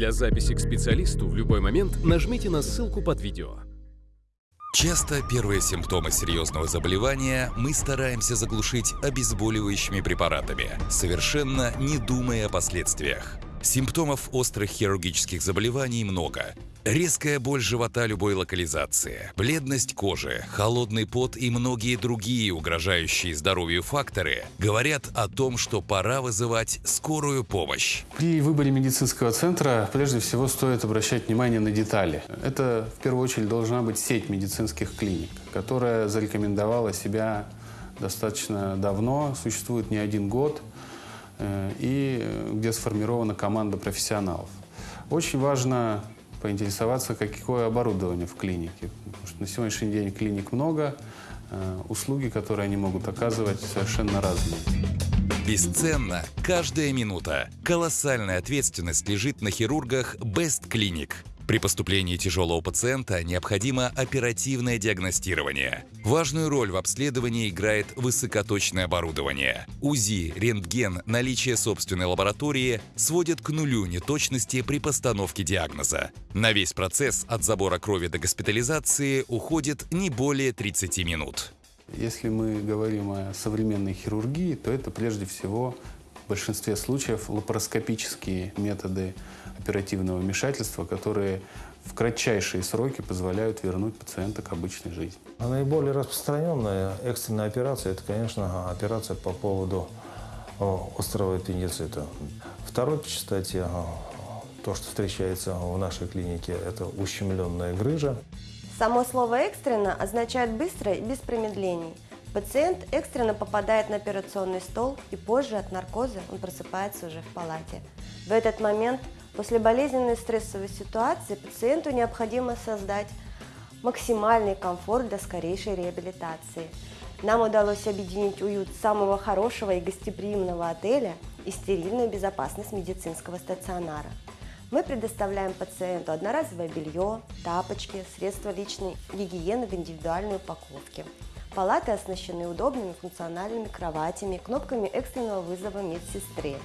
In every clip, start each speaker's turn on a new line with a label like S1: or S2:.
S1: Для записи к специалисту в любой момент нажмите на ссылку под видео.
S2: Часто первые симптомы серьезного заболевания мы стараемся заглушить обезболивающими препаратами, совершенно не думая о последствиях. Симптомов острых хирургических заболеваний много. Резкая боль живота любой локализации, бледность кожи, холодный пот и многие другие угрожающие здоровью факторы говорят о том, что пора вызывать скорую помощь.
S3: При выборе медицинского центра прежде всего стоит обращать внимание на детали. Это в первую очередь должна быть сеть медицинских клиник, которая зарекомендовала себя достаточно давно, существует не один год, э, и где сформирована команда профессионалов. Очень важно поинтересоваться, какое оборудование в клинике. Потому что на сегодняшний день клиник много, э, услуги, которые они могут оказывать, совершенно разные.
S2: Бесценна каждая минута. Колоссальная ответственность лежит на хирургах Best Clinic. При поступлении тяжелого пациента необходимо оперативное диагностирование. Важную роль в обследовании играет высокоточное оборудование. УЗИ, рентген, наличие собственной лаборатории сводят к нулю неточности при постановке диагноза. На весь процесс от забора крови до госпитализации уходит не более 30 минут.
S3: Если мы говорим о современной хирургии, то это прежде всего большинстве случаев лапароскопические методы оперативного вмешательства, которые в кратчайшие сроки позволяют вернуть пациента к обычной жизни.
S4: А наиболее распространенная экстренная операция – это, конечно, операция по поводу острого аппендицита. Второй по частоте, то, что встречается в нашей клинике, это ущемленная грыжа.
S5: Само слово «экстренно» означает «быстро» и без промедлений. Пациент экстренно попадает на операционный стол, и позже от наркоза он просыпается уже в палате. В этот момент – После болезненной стрессовой ситуации пациенту необходимо создать максимальный комфорт для скорейшей реабилитации. Нам удалось объединить уют самого хорошего и гостеприимного отеля и стерильную безопасность медицинского стационара. Мы предоставляем пациенту одноразовое белье, тапочки, средства личной гигиены в индивидуальной упаковке. Палаты оснащены удобными функциональными кроватями, кнопками экстренного вызова медсестры.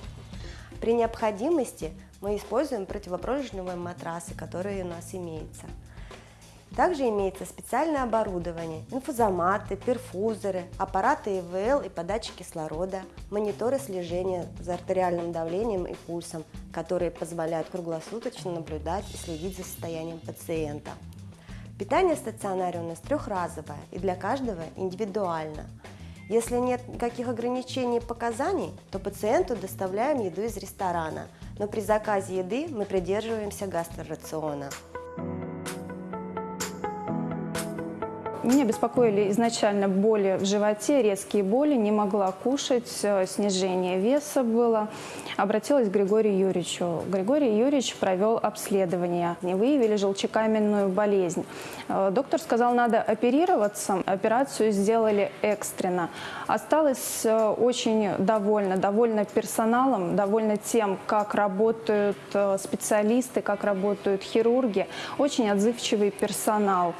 S5: При необходимости мы используем противопролежневые матрасы, которые у нас имеются. Также имеется специальное оборудование, инфузоматы, перфузоры, аппараты ИВЛ и подачи кислорода, мониторы слежения за артериальным давлением и пульсом, которые позволяют круглосуточно наблюдать и следить за состоянием пациента. Питание в стационаре у нас трехразовое и для каждого индивидуально. Если нет никаких ограничений и показаний, то пациенту доставляем еду из ресторана, но при заказе еды мы придерживаемся гастрорациона.
S6: Меня беспокоили изначально боли в животе, резкие боли, не могла кушать, э, снижение веса было. Обратилась к Григорию Юрьевичу. Григорий Юрьевич провел обследование. Не выявили желчекаменную болезнь. Э, доктор сказал, надо оперироваться. Операцию сделали экстренно. Осталась э, очень довольна, довольна персоналом, довольна тем, как работают специалисты, как работают хирурги. Очень отзывчивый персонал.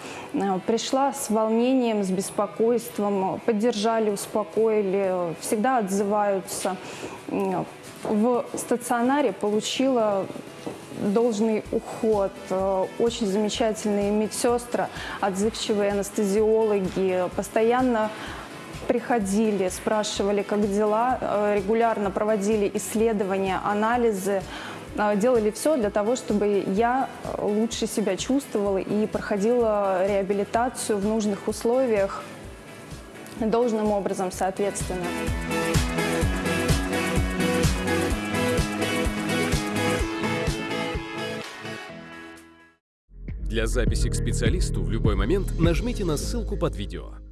S6: Пришла с волнением, с беспокойством, поддержали, успокоили, всегда отзываются. В стационаре получила должный уход, очень замечательные медсестры, отзывчивые анестезиологи, постоянно приходили, спрашивали, как дела, регулярно проводили исследования, анализы, делали все для того, чтобы я лучше себя чувствовала и проходила реабилитацию в нужных условиях должным образом, соответственно.
S1: Для записи к специалисту в любой момент нажмите на ссылку под видео.